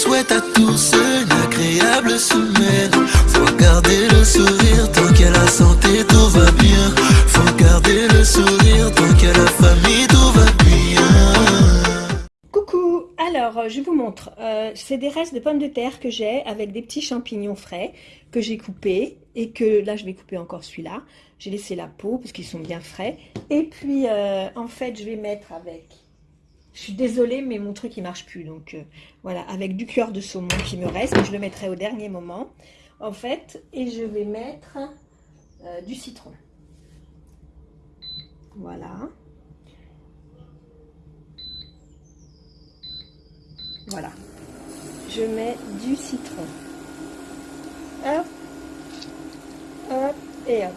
souhaite à tous une agréable semaine. Faut garder le sourire tant qu'elle a santé, tout va bien. Faut garder le sourire tant qu'elle a famille, tout va bien. Coucou Alors, euh, je vous montre. Euh, c'est des restes de pommes de terre que j'ai avec des petits champignons frais que j'ai coupés et que là, je vais couper encore celui-là. J'ai laissé la peau parce qu'ils sont bien frais. Et puis, euh, en fait, je vais mettre avec je suis désolée, mais mon truc, il marche plus. Donc, euh, voilà, avec du cœur de saumon qui me reste, je le mettrai au dernier moment, en fait. Et je vais mettre euh, du citron. Voilà. Voilà. Je mets du citron. Hop. Hop. Et hop.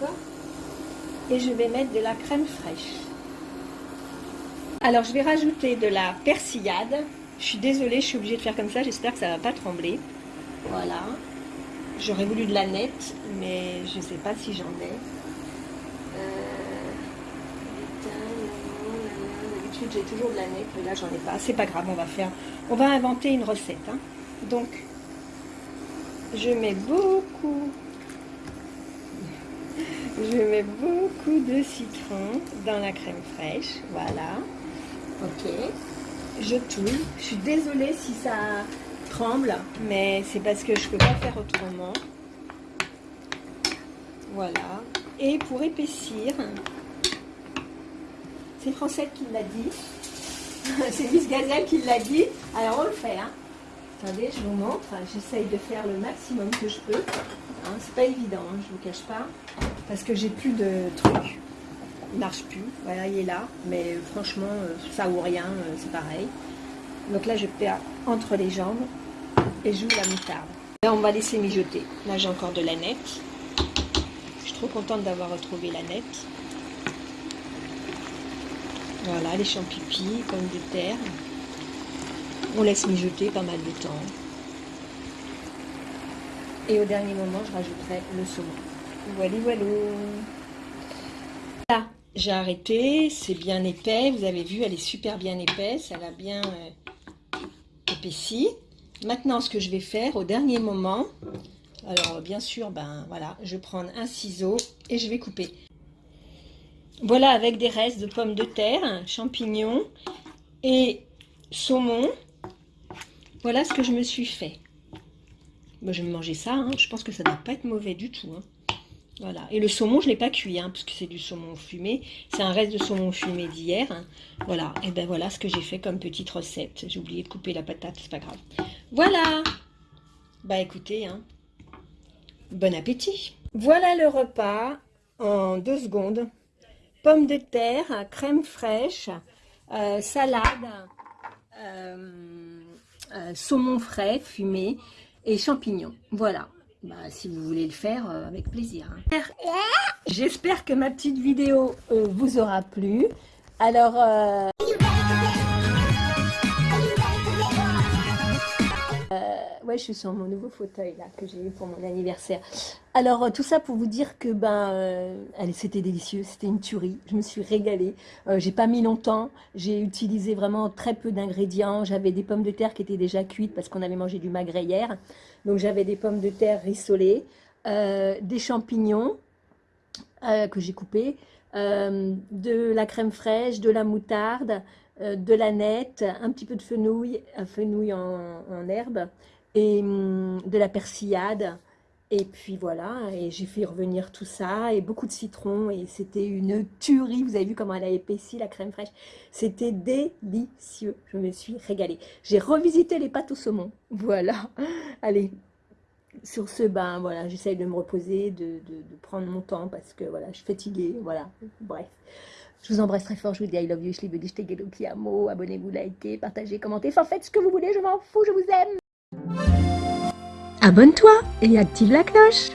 D'accord? Et je vais mettre de la crème fraîche. Alors, je vais rajouter de la persillade. Je suis désolée, je suis obligée de faire comme ça. J'espère que ça ne va pas trembler. Voilà. J'aurais voulu de la nette, mais je ne sais pas si j'en ai. Euh, d'habitude, j'ai toujours de la nette, mais là, j'en ai pas. C'est pas grave, on va faire... On va inventer une recette. Hein. Donc, je mets beaucoup... Je mets beaucoup de citron dans la crème fraîche. Voilà. Ok. Je tourne. Je suis désolée si ça tremble, mais c'est parce que je ne peux pas faire autrement. Voilà. Et pour épaissir, c'est Français qui l'a dit. c'est Miss Gazelle qui l'a dit. Alors on le fait. Hein. Attendez, je vous montre. J'essaye de faire le maximum que je peux. Hein, c'est pas évident, hein, je vous cache pas. Parce que j'ai plus de trucs marche plus. Voilà, il est là. Mais franchement, euh, ça ou rien, euh, c'est pareil. Donc là, je perds entre les jambes et joue la moutarde. Là, on va laisser mijoter. Là, j'ai encore de la nette. Je suis trop contente d'avoir retrouvé la nette. Voilà, les champignons, pommes de terre. On laisse mijoter pas mal de temps. Et au dernier moment, je rajouterai le saumon. Voilà, voilà. Là, j'ai arrêté, c'est bien épais, vous avez vu, elle est super bien épaisse, elle a bien euh, épaissi. Maintenant, ce que je vais faire au dernier moment, alors bien sûr, ben voilà, je vais prendre un ciseau et je vais couper. Voilà, avec des restes de pommes de terre, champignons et saumon, voilà ce que je me suis fait. Moi, je vais manger ça, hein. je pense que ça ne doit pas être mauvais du tout. Hein. Voilà. Et le saumon, je ne l'ai pas cuit, hein, parce que c'est du saumon fumé. C'est un reste de saumon fumé d'hier. Hein. Voilà. Et ben voilà ce que j'ai fait comme petite recette. J'ai oublié de couper la patate, c'est pas grave. Voilà. Bah écoutez, hein. bon appétit. Voilà le repas en deux secondes. Pommes de terre, crème fraîche, euh, salade, euh, euh, saumon frais fumé et champignons. Voilà. Bah, si vous voulez le faire, euh, avec plaisir. Hein. J'espère que ma petite vidéo euh, vous aura plu. Alors, ouais, je suis sur mon nouveau fauteuil là que j'ai eu pour mon anniversaire. Alors tout ça pour vous dire que ben, c'était délicieux, c'était une tuerie. Je me suis régalée. j'ai pas mis longtemps. J'ai utilisé vraiment très peu d'ingrédients. J'avais des pommes de terre qui étaient déjà cuites parce qu'on avait mangé du magret hier. Donc j'avais des pommes de terre rissolées, euh, des champignons euh, que j'ai coupés, euh, de la crème fraîche, de la moutarde, de la nette, un petit peu de fenouil, fenouil en, herbe, et hum, de la persillade. Et puis voilà, et j'ai fait revenir tout ça, et beaucoup de citron, et c'était une tuerie. Vous avez vu comment elle a épaissi, la crème fraîche. C'était délicieux, je me suis régalée. J'ai revisité les pâtes au saumon, voilà. Allez, sur ce, ben voilà, j'essaye de me reposer, de, prendre mon temps, parce que voilà, je suis fatiguée, voilà, bref. Je vous embrasse très fort, je vous dis I love you, je liebe dich, te amo, abonnez-vous, likez, partagez, commentez, enfin faites ce que vous voulez, je m'en fous, je vous aime Abonne-toi et active la cloche?